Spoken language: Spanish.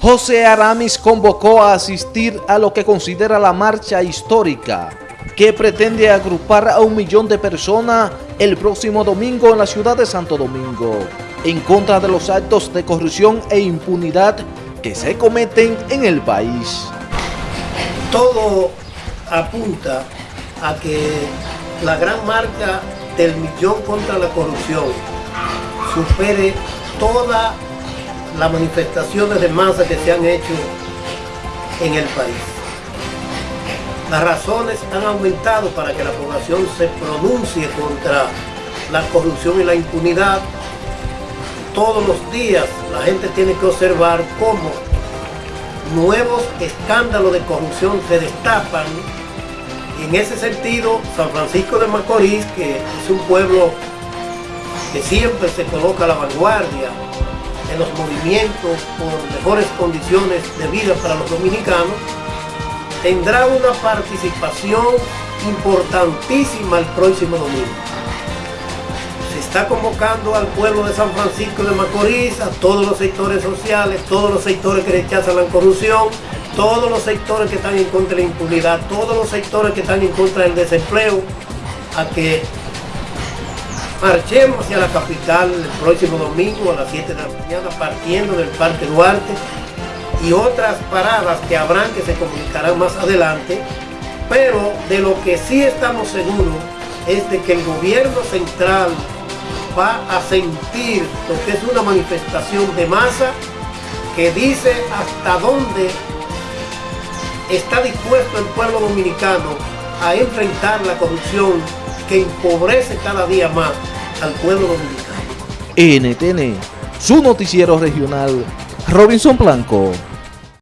José Aramis convocó a asistir a lo que considera la marcha histórica que pretende agrupar a un millón de personas el próximo domingo en la ciudad de Santo Domingo en contra de los actos de corrupción e impunidad que se cometen en el país. Todo apunta a que la gran marca del millón contra la corrupción supere toda las manifestaciones de masa que se han hecho en el país. Las razones han aumentado para que la población se pronuncie contra la corrupción y la impunidad. Todos los días la gente tiene que observar cómo nuevos escándalos de corrupción se destapan. En ese sentido, San Francisco de Macorís, que es un pueblo que siempre se coloca a la vanguardia en los movimientos por mejores condiciones de vida para los dominicanos, tendrá una participación importantísima el próximo domingo. Se está convocando al pueblo de San Francisco de Macorís, a todos los sectores sociales, todos los sectores que rechazan la corrupción, todos los sectores que están en contra de la impunidad, todos los sectores que están en contra del desempleo, a que Marchemos hacia la capital el próximo domingo a las 7 de la mañana partiendo del Parque Duarte y otras paradas que habrán que se comunicarán más adelante, pero de lo que sí estamos seguros es de que el gobierno central va a sentir lo que es una manifestación de masa que dice hasta dónde está dispuesto el pueblo dominicano a enfrentar la corrupción que empobrece cada día más al pueblo dominicano. NTN, su noticiero regional, Robinson Blanco.